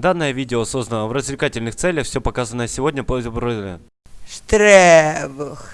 Данное видео создано в развлекательных целях, все показанное сегодня по Штребух.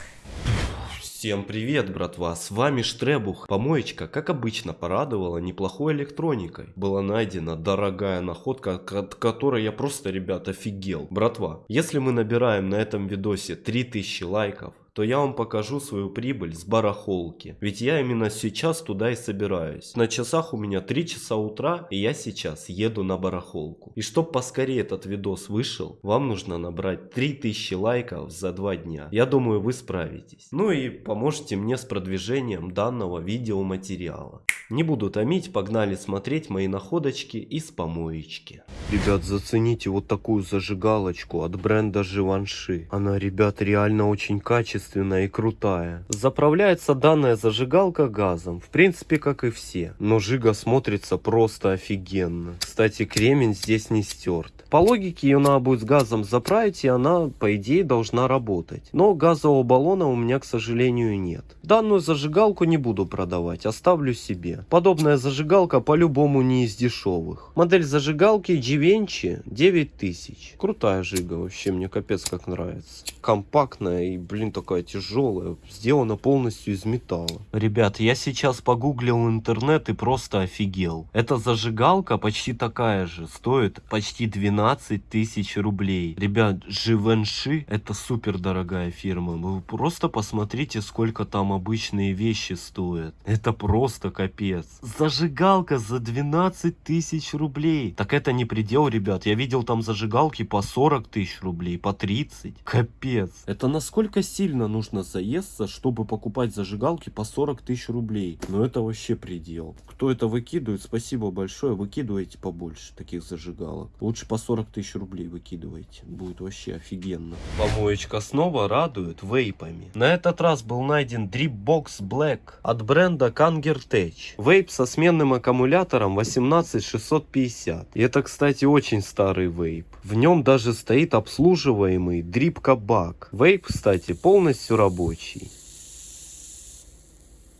Всем привет, братва, с вами Штребух. Помоечка, как обычно, порадовала неплохой электроникой. Была найдена дорогая находка, от которой я просто, ребят, офигел. Братва, если мы набираем на этом видосе 3000 лайков, то я вам покажу свою прибыль с барахолки. Ведь я именно сейчас туда и собираюсь. На часах у меня 3 часа утра, и я сейчас еду на барахолку. И чтобы поскорее этот видос вышел, вам нужно набрать 3000 лайков за 2 дня. Я думаю, вы справитесь. Ну и поможете мне с продвижением данного видеоматериала. Не буду томить, погнали смотреть мои находочки из помоечки. Ребят, зацените вот такую зажигалочку от бренда Живанши. Она, ребят, реально очень качественная и крутая. Заправляется данная зажигалка газом, в принципе, как и все. Но жига смотрится просто офигенно. Кстати, кремень здесь не стерт. По логике ее надо будет с газом заправить, и она, по идее, должна работать. Но газового баллона у меня, к сожалению, нет. Данную зажигалку не буду продавать, оставлю себе. Подобная зажигалка по-любому не из дешевых. Модель зажигалки Givenchy 9000. Крутая жига, вообще мне капец как нравится. Компактная и, блин, такая тяжелая. Сделана полностью из металла. Ребят, я сейчас погуглил интернет и просто офигел. Эта зажигалка почти такая же, стоит почти 12 12 тысяч рублей. Ребят, Живенши это супер дорогая фирма. Вы просто посмотрите, сколько там обычные вещи стоят. Это просто капец. Зажигалка за 12 тысяч рублей. Так это не предел, ребят. Я видел там зажигалки по 40 тысяч рублей, по 30. Капец. Это насколько сильно нужно заесться, чтобы покупать зажигалки по 40 тысяч рублей. Ну это вообще предел. Кто это выкидывает, спасибо большое. Выкидывайте побольше таких зажигалок. Лучше по 40 тысяч рублей выкидываете. Будет вообще офигенно. Помоечка снова радует вейпами. На этот раз был найден Dripbox Black от бренда Kanger Tech. Вейп со сменным аккумулятором 18650. И это, кстати, очень старый вейп. В нем даже стоит обслуживаемый Drip Kabak. Вейп, кстати, полностью рабочий.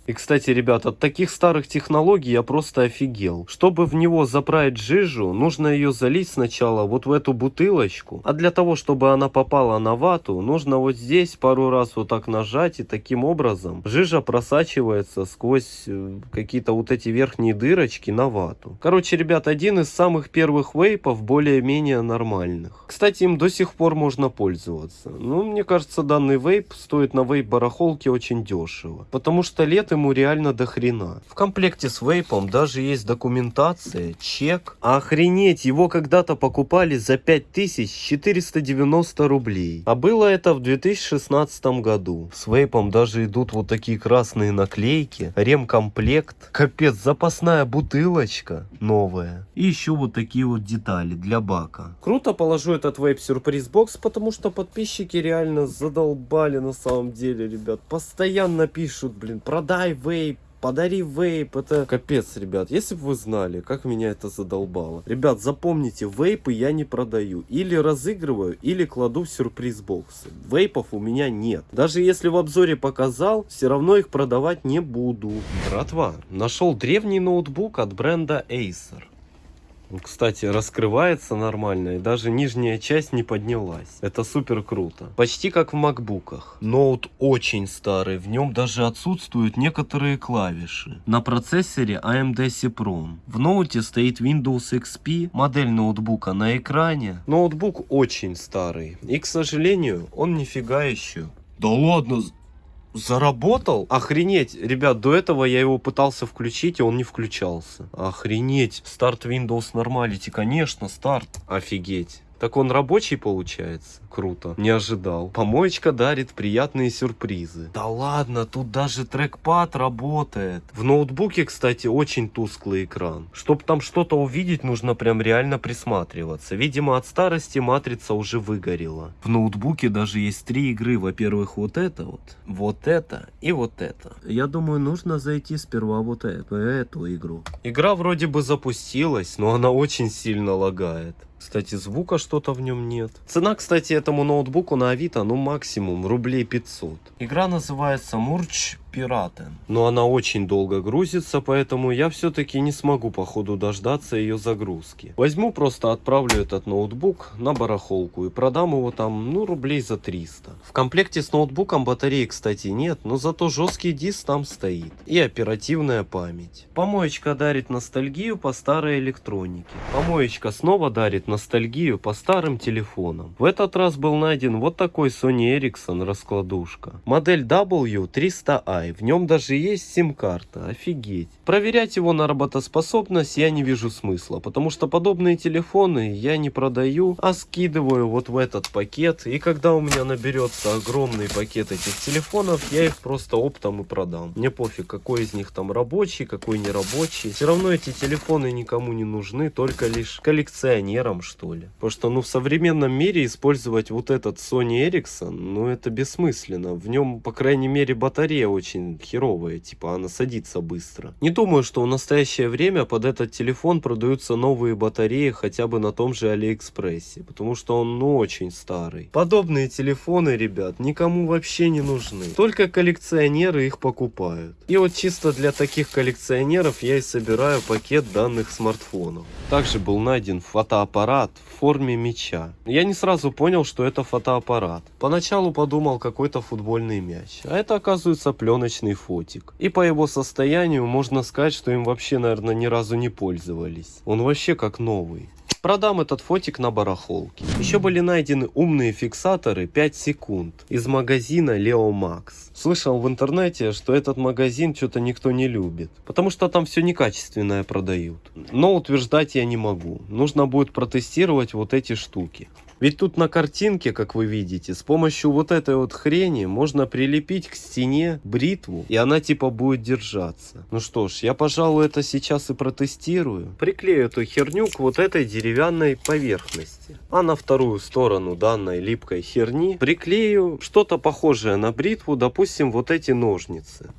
И, кстати, ребят, от таких старых технологий я просто офигел. Чтобы в него заправить жижу, нужно ее залить сначала вот в эту бутылочку. А для того, чтобы она попала на вату, нужно вот здесь пару раз вот так нажать. И таким образом жижа просачивается сквозь э, какие-то вот эти верхние дырочки на вату. Короче, ребят, один из самых первых вейпов более-менее нормальных. Кстати, им до сих пор можно пользоваться. Ну, мне кажется, данный вейп стоит на вейп-барахолке очень дешево. Потому что лет ему реально до хрена. В комплекте с вейпом даже есть документация, чек. Охренеть, его когда-то покупали за 5490 рублей. А было это в 2016 году. С вейпом даже идут вот такие красные наклейки, ремкомплект, капец, запасная бутылочка новая. И еще вот такие вот детали для бака. Круто положу этот вейп сюрприз бокс, потому что подписчики реально задолбали на самом деле, ребят. Постоянно пишут, блин, продай Дай вейп, подари вейп, это капец, ребят. Если бы вы знали, как меня это задолбало. Ребят, запомните, вейпы я не продаю. Или разыгрываю, или кладу в сюрприз-боксы. Вейпов у меня нет. Даже если в обзоре показал, все равно их продавать не буду. Братва, нашел древний ноутбук от бренда Acer. Кстати, раскрывается нормально, и даже нижняя часть не поднялась. Это супер круто. Почти как в макбуках. Ноут очень старый, в нем даже отсутствуют некоторые клавиши. На процессоре AMD Cipron. В ноуте стоит Windows XP, модель ноутбука на экране. Ноутбук очень старый, и, к сожалению, он нифига еще. Да ладно, Заработал? Охренеть. Ребят, до этого я его пытался включить, и он не включался. Охренеть. Старт Windows Normality. Конечно, старт. Офигеть. Так он рабочий получается? Круто. Не ожидал. Помоечка дарит приятные сюрпризы. Да ладно, тут даже трекпад работает. В ноутбуке, кстати, очень тусклый экран. Чтобы там что-то увидеть, нужно прям реально присматриваться. Видимо, от старости матрица уже выгорела. В ноутбуке даже есть три игры. Во-первых, вот это вот, вот это и вот это. Я думаю, нужно зайти сперва вот эту, эту игру. Игра вроде бы запустилась, но она очень сильно лагает. Кстати, звука что-то в нем нет. Цена, кстати, этому ноутбуку на Авито, ну максимум рублей 500. Игра называется Murch пиратен. Но она очень долго грузится, поэтому я все-таки не смогу по ходу дождаться ее загрузки. Возьму просто отправлю этот ноутбук на барахолку и продам его там, ну, рублей за 300. В комплекте с ноутбуком батареи, кстати, нет, но зато жесткий диск там стоит. И оперативная память. Помоечка дарит ностальгию по старой электронике. Помоечка снова дарит ностальгию по старым телефонам. В этот раз был найден вот такой Sony Ericsson раскладушка. Модель W300i. В нем даже есть сим-карта. Офигеть. Проверять его на работоспособность я не вижу смысла, потому что подобные телефоны я не продаю, а скидываю вот в этот пакет. И когда у меня наберется огромный пакет этих телефонов, я их просто оптом и продам. Мне пофиг, какой из них там рабочий, какой не рабочий. Все равно эти телефоны никому не нужны, только лишь коллекционерам, что ли. Потому что, ну, в современном мире использовать вот этот Sony Ericsson, ну, это бессмысленно. В нем, по крайней мере, батарея очень херовая, типа она садится быстро. Не думаю, что в настоящее время под этот телефон продаются новые батареи хотя бы на том же Алиэкспрессе, потому что он, ну, очень старый. Подобные телефоны, ребят, никому вообще не нужны. Только коллекционеры их покупают. И вот чисто для таких коллекционеров я и собираю пакет данных смартфонов. Также был найден фотоаппарат в форме мяча. Я не сразу понял, что это фотоаппарат. Поначалу подумал какой-то футбольный мяч, а это оказывается пленочный фотик. И по его состоянию можно сказать, что им вообще, наверное, ни разу не пользовались. Он вообще как новый. Продам этот фотик на барахолке. Еще были найдены умные фиксаторы 5 секунд из магазина Leo Max. Слышал в интернете, что этот магазин что-то никто не любит, потому что там все некачественное продают. Но утверждать я не могу. Нужно будет протестировать вот эти штуки. Ведь тут на картинке, как вы видите, с помощью вот этой вот хрени можно прилепить к стене бритву, и она типа будет держаться. Ну что ж, я, пожалуй, это сейчас и протестирую. Приклею эту херню к вот этой деревянной поверхности. А на вторую сторону данной липкой херни приклею что-то похожее на бритву, допустим, вот эти ножницы.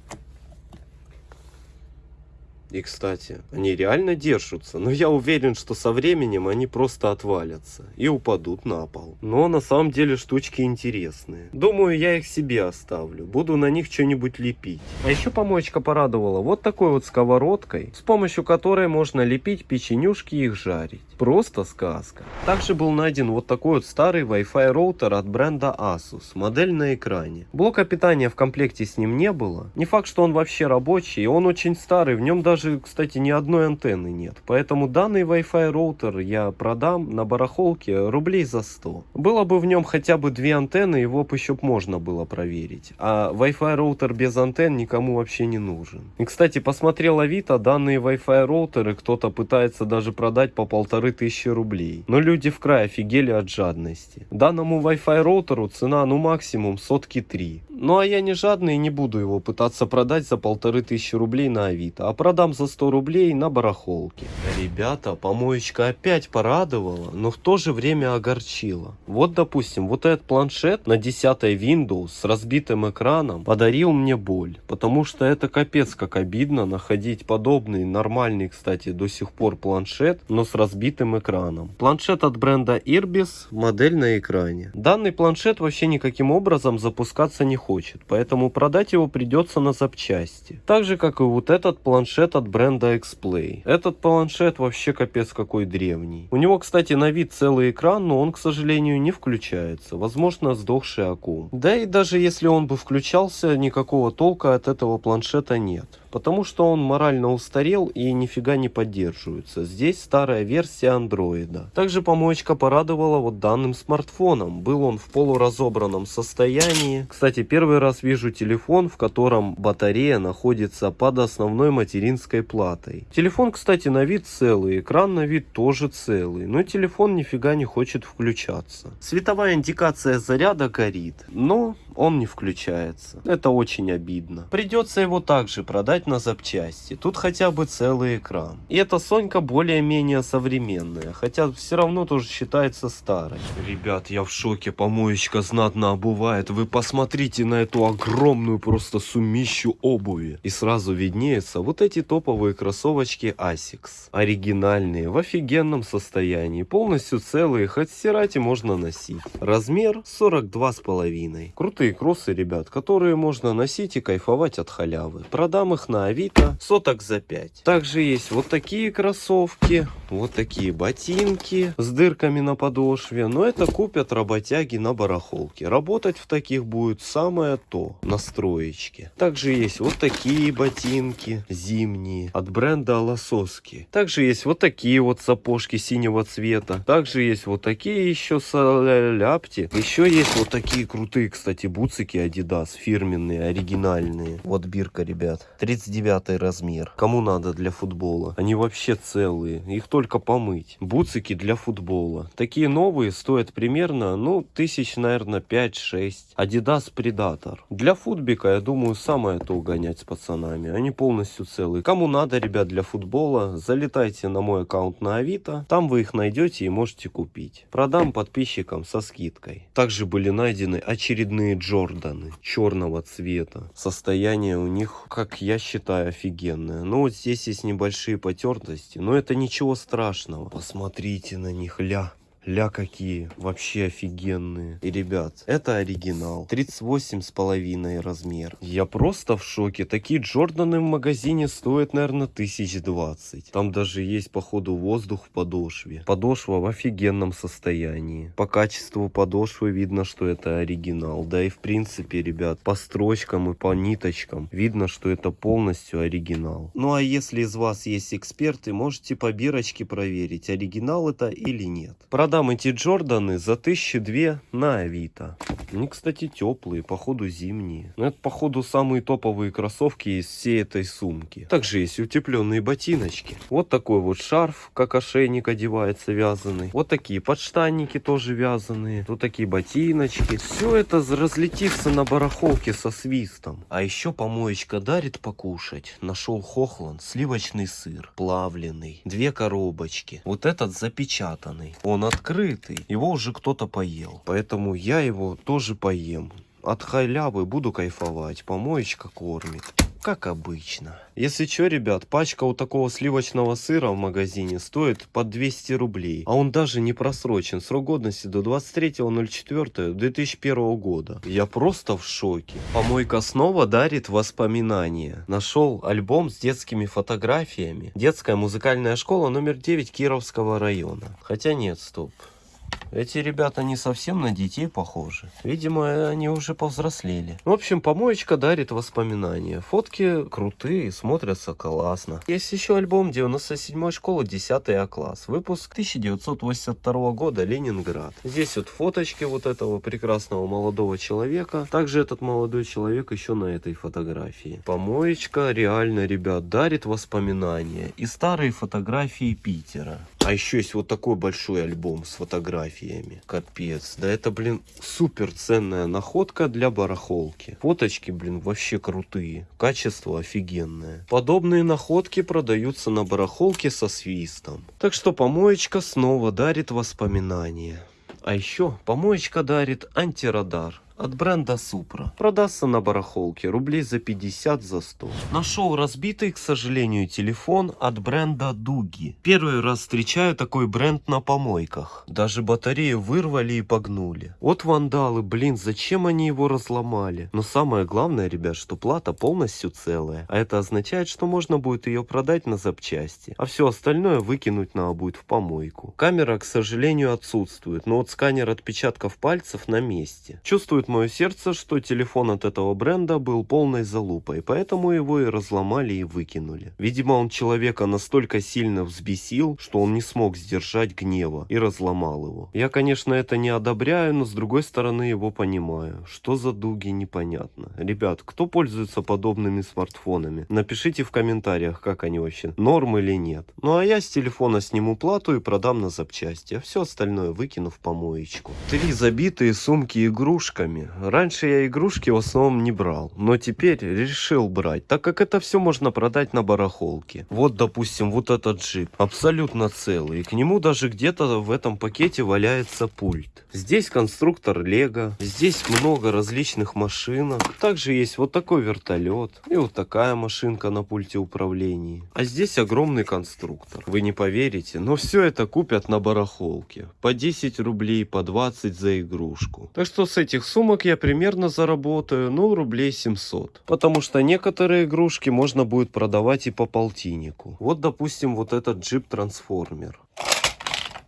И, кстати, они реально держатся, но я уверен, что со временем они просто отвалятся и упадут на пол. Но на самом деле штучки интересные. Думаю, я их себе оставлю, буду на них что-нибудь лепить. А еще помоечка порадовала вот такой вот сковородкой, с помощью которой можно лепить печенюшки и их жарить. Просто сказка. Также был найден вот такой вот старый Wi-Fi роутер от бренда Asus, модель на экране. Блока питания в комплекте с ним не было. Не факт, что он вообще рабочий, он очень старый, в нем даже даже, кстати, ни одной антенны нет. Поэтому данный Wi-Fi роутер я продам на барахолке рублей за 100. Было бы в нем хотя бы две антенны, его бы еще можно было проверить. А Wi-Fi роутер без антенн никому вообще не нужен. И, кстати, посмотрел Авито, данные Wi-Fi роутеры кто-то пытается даже продать по полторы тысячи рублей. Но люди в край офигели от жадности. Данному Wi-Fi роутеру цена ну максимум сотки 3. Ну а я не жадный и не буду его пытаться продать за полторы тысячи рублей на Авито, а продам за 100 рублей на барахолке. Ребята, помоечка опять порадовала, но в то же время огорчила. Вот допустим, вот этот планшет на 10 Windows с разбитым экраном подарил мне боль, потому что это капец как обидно находить подобный нормальный, кстати, до сих пор планшет, но с разбитым экраном. Планшет от бренда Irbis, модель на экране. Данный планшет вообще никаким образом запускаться не хочет, поэтому продать его придется на запчасти. Так же, как и вот этот планшет от бренда X-Play. Этот планшет вообще капец какой древний. У него, кстати, на вид целый экран, но он, к сожалению, не включается. Возможно, сдохший аккум. Да и даже если он бы включался, никакого толка от этого планшета нет. Потому что он морально устарел и нифига не поддерживается. Здесь старая версия андроида. Также помоечка порадовала вот данным смартфоном. Был он в полуразобранном состоянии. Кстати, первый раз вижу телефон, в котором батарея находится под основной материнской платой. Телефон, кстати, на вид целый, экран на вид тоже целый, но телефон нифига не хочет включаться. Световая индикация заряда горит, но он не включается. Это очень обидно. Придется его также продать продать на запчасти. Тут хотя бы целый экран. И эта Сонька более-менее современная, хотя все равно тоже считается старой. Ребят, я в шоке, помоечка знатно обувает. Вы посмотрите на эту огромную просто сумищу обуви. И сразу виднеются вот эти топовые кроссовочки Asics. Оригинальные, в офигенном состоянии, полностью целые, хоть стирать и можно носить. Размер 42,5. Крутые кроссы, ребят, которые можно носить и кайфовать от халявы. Продам их на Авито соток за 5. Также есть вот такие кроссовки, вот такие ботинки с дырками на подошве. Но это купят работяги на барахолке. Работать в таких будет самое то, на строечке. Также есть вот такие ботинки зимние от бренда Лососки. Также есть вот такие вот сапожки синего цвета. Также есть вот такие еще соляпти. Еще есть вот такие крутые, кстати, буцики Adidas фирменные, оригинальные. Вот бирка, ребят. 39 размер. Кому надо для футбола? Они вообще целые. Их только помыть. Буцики для футбола. Такие новые стоят примерно, ну, тысяч, наверное, 5-6. Adidas Predator. Для футбика, я думаю, самое то гонять с пацанами. Они полностью целые. Кому надо, ребят, для футбола, залетайте на мой аккаунт на Авито. Там вы их найдете и можете купить. Продам подписчикам со скидкой. Также были найдены очередные Джорданы черного цвета. Состояние у них, как я считаю, офигенное. Ну вот здесь есть небольшие потертости, но это ничего страшного. Посмотрите на них, ля. Ля какие, вообще офигенные. И, ребят, это оригинал. 38 с половиной размер. Я просто в шоке. Такие Джорданы в магазине стоят, наверное, тысяч двадцать. Там даже есть, походу, воздух в подошве. Подошва в офигенном состоянии. По качеству подошвы видно, что это оригинал. Да и в принципе, ребят, по строчкам и по ниточкам видно, что это полностью оригинал. Ну а если из вас есть эксперты, можете по бирочке проверить, оригинал это или нет. Продам эти Джорданы за тысячи две на Авито. Они, кстати, теплые, походу зимние. Но это, походу, самые топовые кроссовки из всей этой сумки. Также есть утепленные ботиночки. Вот такой вот шарф, как ошейник одевается вязаный. Вот такие подштанники тоже вязаные. Тут такие ботиночки. Все это разлетится на барахолке со свистом. А еще помоечка дарит покушать. Нашел Хохланд сливочный сыр, плавленый, две коробочки. Вот этот запечатанный. Он открытый. Его уже кто-то поел. Поэтому я его тоже поем. От халявы буду кайфовать. Помоечка кормит. Как обычно. Если что, ребят, пачка у такого сливочного сыра в магазине стоит под 200 рублей. А он даже не просрочен. Срок годности до 23.04.2001 года. Я просто в шоке. Помойка снова дарит воспоминания. Нашел альбом с детскими фотографиями. Детская музыкальная школа номер 9 Кировского района. Хотя нет, стоп. Эти ребята не совсем на детей похожи. Видимо, они уже повзрослели. В общем, помоечка дарит воспоминания. Фотки крутые, смотрятся классно. Есть еще альбом 97 школы 10 А класс. Выпуск 1982 года, Ленинград. Здесь вот фоточки вот этого прекрасного молодого человека. Также этот молодой человек еще на этой фотографии. Помоечка реально, ребят, дарит воспоминания. И старые фотографии Питера. А еще есть вот такой большой альбом с фотографиями. Капец. Да это, блин, супер ценная находка для барахолки. Фоточки, блин, вообще крутые. Качество офигенное. Подобные находки продаются на барахолке со свистом. Так что помоечка снова дарит воспоминания. А еще помоечка дарит антирадар от бренда Supra. Продастся на барахолке рублей за 50 за 100. Нашел разбитый, к сожалению, телефон от бренда Дуги. Первый раз встречаю такой бренд на помойках. Даже батарею вырвали и погнули. Вот вандалы, блин, зачем они его разломали? Но самое главное, ребят, что плата полностью целая. А это означает, что можно будет ее продать на запчасти. А все остальное выкинуть надо будет в помойку. Камера, к сожалению, отсутствует. Но вот сканер отпечатков пальцев на месте. Чувствует мое сердце, что телефон от этого бренда был полной залупой, поэтому его и разломали и выкинули. Видимо, он человека настолько сильно взбесил, что он не смог сдержать гнева и разломал его. Я, конечно, это не одобряю, но с другой стороны его понимаю. Что за дуги, непонятно. Ребят, кто пользуется подобными смартфонами? Напишите в комментариях, как они вообще, норм или нет. Ну а я с телефона сниму плату и продам на запчасти, а все остальное выкину в помоечку. Три забитые сумки игрушками игрушками. Раньше я игрушки в основном не брал, но теперь решил брать, так как это все можно продать на барахолке. Вот, допустим, вот этот джип, абсолютно целый, и к нему даже где-то в этом пакете валяется пульт. Здесь конструктор Лего, здесь много различных машинок. Также есть вот такой вертолет и вот такая машинка на пульте управления. А здесь огромный конструктор. Вы не поверите, но все это купят на барахолке. По 10 рублей, по 20 за игрушку. Так что с этих сумок я примерно заработаю, ну, рублей 700. Потому что некоторые игрушки можно будет продавать и по полтиннику. Вот, допустим, вот этот джип-трансформер.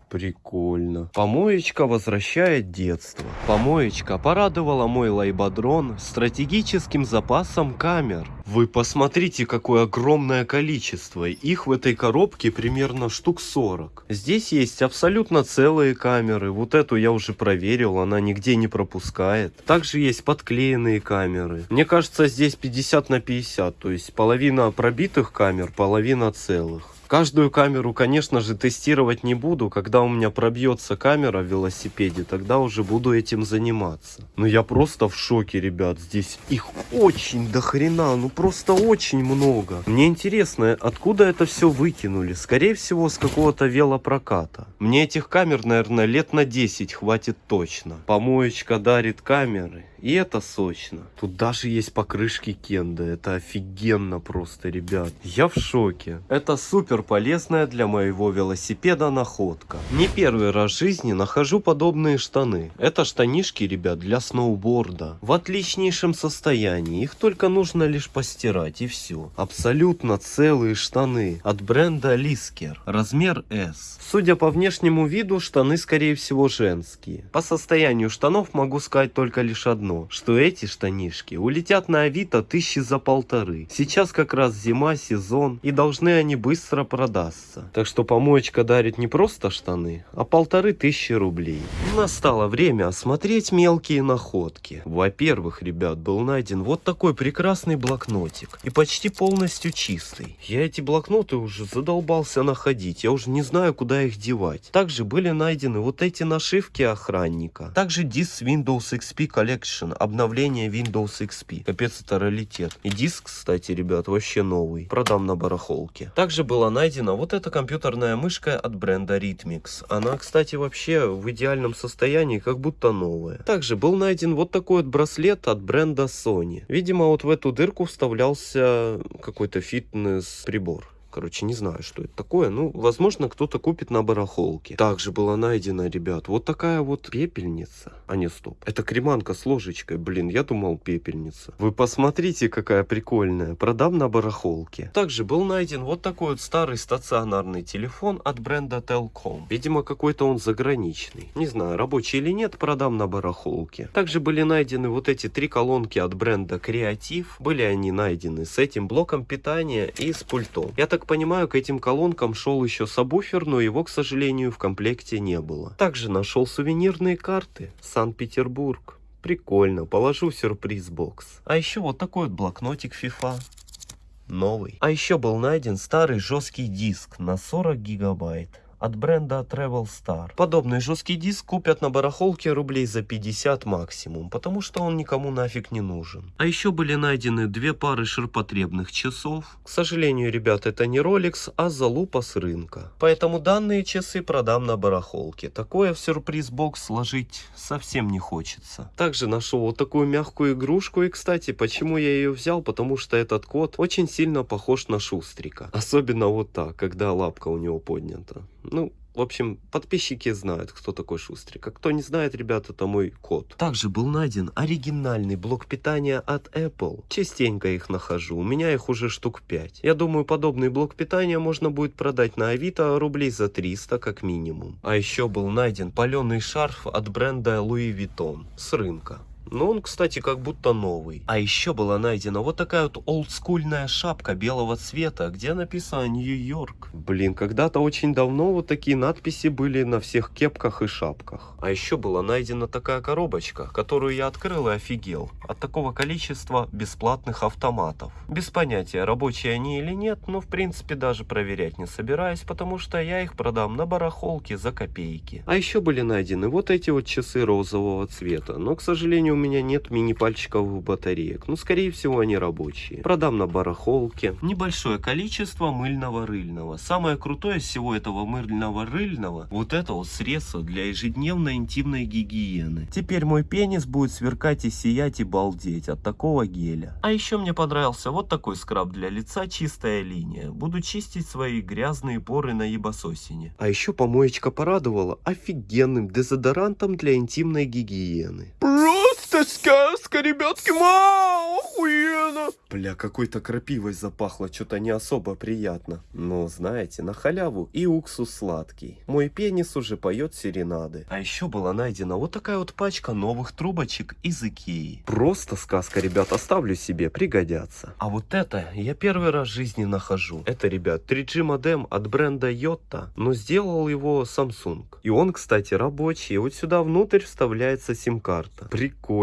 Прикольно. Помоечка возвращает детство. Помоечка порадовала мой лайбадрон стратегическим запасом камер. Вы посмотрите, какое огромное количество. Их в этой коробке примерно штук 40. Здесь есть абсолютно целые камеры. Вот эту я уже проверил, она нигде не пропускает. Также есть подклеенные камеры. Мне кажется, здесь 50 на 50. То есть половина пробитых камер, половина целых. Каждую камеру, конечно же, тестировать не буду. Когда у меня пробьется камера в велосипеде, тогда уже буду этим заниматься. Но я просто в шоке, ребят. Здесь их очень до хрена, ну просто очень много. Мне интересно, откуда это все выкинули? Скорее всего, с какого-то велопроката. Мне этих камер, наверное, лет на 10 хватит точно. Помоечка дарит камеры. И это сочно. Тут даже есть покрышки Кенда. Это офигенно просто, ребят. Я в шоке. Это супер полезная для моего велосипеда находка. Не первый раз в жизни нахожу подобные штаны. Это штанишки, ребят, для сноуборда. В отличнейшем состоянии. Их только нужно лишь постирать и все. Абсолютно целые штаны. От бренда Лискер. Размер S. Судя по внешнему виду, штаны скорее всего женские. По состоянию штанов могу сказать только лишь одно одно, что эти штанишки улетят на Авито тысячи за полторы. Сейчас как раз зима, сезон, и должны они быстро продаться. Так что помоечка дарит не просто штаны, а полторы тысячи рублей. Настало время осмотреть мелкие находки. Во-первых, ребят, был найден вот такой прекрасный блокнотик. И почти полностью чистый. Я эти блокноты уже задолбался находить. Я уже не знаю, куда их девать. Также были найдены вот эти нашивки охранника. Также диск Windows XP Collection Edition, обновление Windows XP. Капец, это раритет. И диск, кстати, ребят, вообще новый. Продам на барахолке. Также была найдена вот эта компьютерная мышка от бренда Rhythmix. Она, кстати, вообще в идеальном состоянии, как будто новая. Также был найден вот такой вот браслет от бренда Sony. Видимо, вот в эту дырку вставлялся какой-то фитнес-прибор. Короче, не знаю, что это такое. Ну, возможно, кто-то купит на барахолке. Также была найдена, ребят, вот такая вот пепельница. А не, стоп. Это креманка с ложечкой. Блин, я думал пепельница. Вы посмотрите, какая прикольная. Продам на барахолке. Также был найден вот такой вот старый стационарный телефон от бренда Telcom. Видимо, какой-то он заграничный. Не знаю, рабочий или нет, продам на барахолке. Также были найдены вот эти три колонки от бренда Creative. Были они найдены с этим блоком питания и с пультом. Я так понимаю, к этим колонкам шел еще сабвуфер, но его, к сожалению, в комплекте не было. Также нашел сувенирные карты. Санкт-Петербург. Прикольно, положу в сюрприз-бокс. А еще вот такой вот блокнотик FIFA. Новый. А еще был найден старый жесткий диск на 40 гигабайт от бренда Travel Star. Подобный жесткий диск купят на барахолке рублей за 50 максимум, потому что он никому нафиг не нужен. А еще были найдены две пары ширпотребных часов. К сожалению, ребят, это не Rolex, а залупа с рынка. Поэтому данные часы продам на барахолке. Такое в сюрприз-бокс сложить совсем не хочется. Также нашел вот такую мягкую игрушку. И, кстати, почему я ее взял? Потому что этот кот очень сильно похож на Шустрика. Особенно вот так, когда лапка у него поднята. Ну, в общем, подписчики знают, кто такой Шустрик. А кто не знает, ребята, это мой код. Также был найден оригинальный блок питания от Apple. Частенько их нахожу. У меня их уже штук 5. Я думаю, подобный блок питания можно будет продать на Авито рублей за 300 как минимум. А еще был найден паленый шарф от бренда Louis Vuitton с рынка. Но он, кстати, как будто новый. А еще была найдена вот такая вот олдскульная шапка белого цвета, где написано Нью-Йорк. Блин, когда-то очень давно вот такие надписи были на всех кепках и шапках. А еще была найдена такая коробочка, которую я открыл и офигел. От такого количества бесплатных автоматов. Без понятия, рабочие они или нет, но в принципе даже проверять не собираюсь, потому что я их продам на барахолке за копейки. А еще были найдены вот эти вот часы розового цвета, но, к сожалению, меня нет мини-пальчиковых батареек. Ну, скорее всего, они рабочие. Продам на барахолке. Небольшое количество мыльного рыльного. Самое крутое из всего этого мыльного рыльного, вот это вот средство для ежедневной интимной гигиены. Теперь мой пенис будет сверкать и сиять и балдеть от такого геля. А еще мне понравился вот такой скраб для лица, чистая линия. Буду чистить свои грязные поры на ебасосине. А еще помоечка порадовала офигенным дезодорантом для интимной гигиены. Просто сказка, ребятки, мау, охуенно. Бля, какой-то крапивой запахло, что-то не особо приятно. Но, знаете, на халяву и уксус сладкий. Мой пенис уже поет серенады. А еще была найдена вот такая вот пачка новых трубочек из Икеи. Просто сказка, ребят, оставлю себе, пригодятся. А вот это я первый раз в жизни нахожу. Это, ребят, 3G модем от бренда Yota, но сделал его Samsung. И он, кстати, рабочий. Вот сюда внутрь вставляется сим-карта.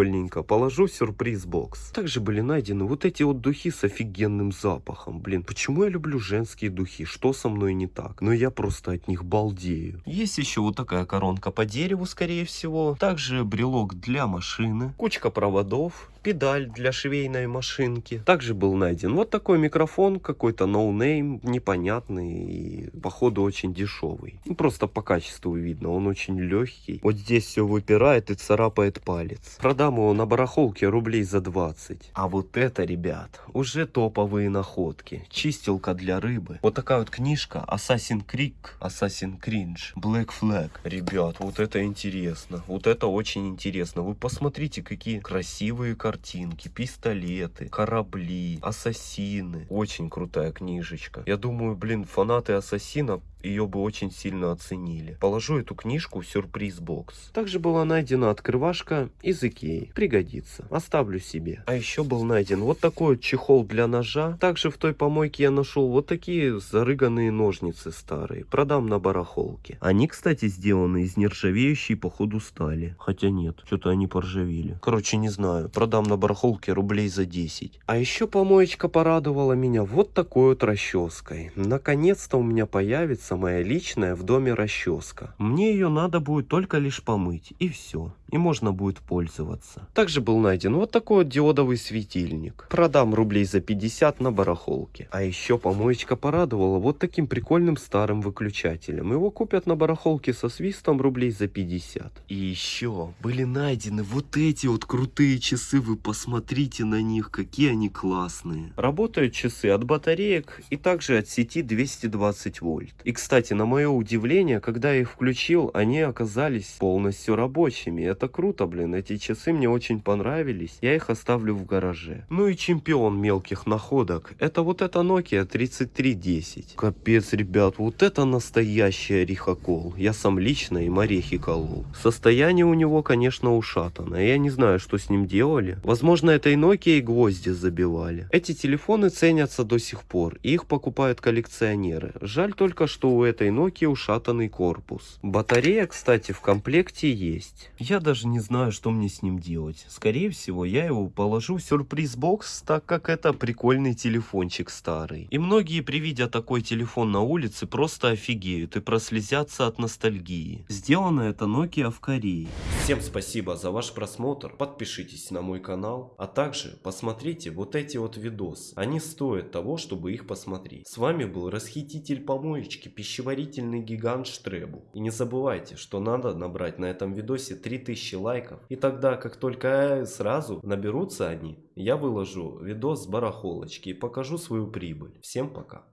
Прикольненько. Положу в сюрприз-бокс. Также были найдены вот эти вот духи с офигенным запахом. Блин, почему я люблю женские духи? Что со мной не так? Но я просто от них балдею. Есть еще вот такая коронка по дереву, скорее всего. Также брелок для машины. Кучка проводов педаль для швейной машинки. Также был найден вот такой микрофон, какой-то no name, непонятный и походу очень дешевый. Ну, просто по качеству видно, он очень легкий. Вот здесь все выпирает и царапает палец. Продам его на барахолке рублей за 20. А вот это, ребят, уже топовые находки. Чистилка для рыбы. Вот такая вот книжка Assassin Creek, Assassin Cringe, Black Flag. Ребят, вот это интересно. Вот это очень интересно. Вы посмотрите, какие красивые картины картинки, пистолеты, корабли, ассасины. Очень крутая книжечка. Я думаю, блин, фанаты ассасина ее бы очень сильно оценили. Положу эту книжку в сюрприз-бокс. Также была найдена открывашка из Икеи. Пригодится. Оставлю себе. А еще был найден вот такой чехол для ножа. Также в той помойке я нашел вот такие зарыганные ножницы старые. Продам на барахолке. Они, кстати, сделаны из нержавеющей походу стали. Хотя нет, что-то они поржавели. Короче, не знаю. Продам на барахолке рублей за 10. А еще помоечка порадовала меня вот такой вот расческой. Наконец-то у меня появится моя личная в доме расческа. Мне ее надо будет только лишь помыть, и все. И можно будет пользоваться. Также был найден вот такой вот диодовый светильник. Продам рублей за 50 на барахолке. А еще помоечка порадовала вот таким прикольным старым выключателем. Его купят на барахолке со свистом рублей за 50. И еще были найдены вот эти вот крутые часы. Вы посмотрите на них, какие они классные. Работают часы от батареек и также от сети 220 вольт. И кстати, на мое удивление, когда я их включил, они оказались полностью рабочими. Это круто, блин. Эти часы мне очень понравились. Я их оставлю в гараже. Ну и чемпион мелких находок. Это вот эта Nokia 3310. Капец, ребят, вот это настоящий орехокол. Я сам лично им орехи колол. Состояние у него, конечно, ушатанное. Я не знаю, что с ним делали. Возможно, этой Nokia и гвозди забивали. Эти телефоны ценятся до сих пор. Их покупают коллекционеры. Жаль только, что у этой Nokia ушатанный корпус. Батарея, кстати, в комплекте есть. Я даже не знаю, что мне с ним делать. Скорее всего, я его положу в сюрприз-бокс, так как это прикольный телефончик старый. И многие при виде такой телефон на улице просто офигеют и прослезятся от ностальгии. Сделано это Nokia в Корее. Всем спасибо за ваш просмотр. Подпишитесь на мой канал. А также посмотрите вот эти вот видосы. Они стоят того, чтобы их посмотреть. С вами был расхититель помоечки пищеварительный гигант Штребу. И не забывайте, что надо набрать на этом видосе 3000 лайков. И тогда, как только сразу наберутся они, я выложу видос с барахолочки и покажу свою прибыль. Всем пока.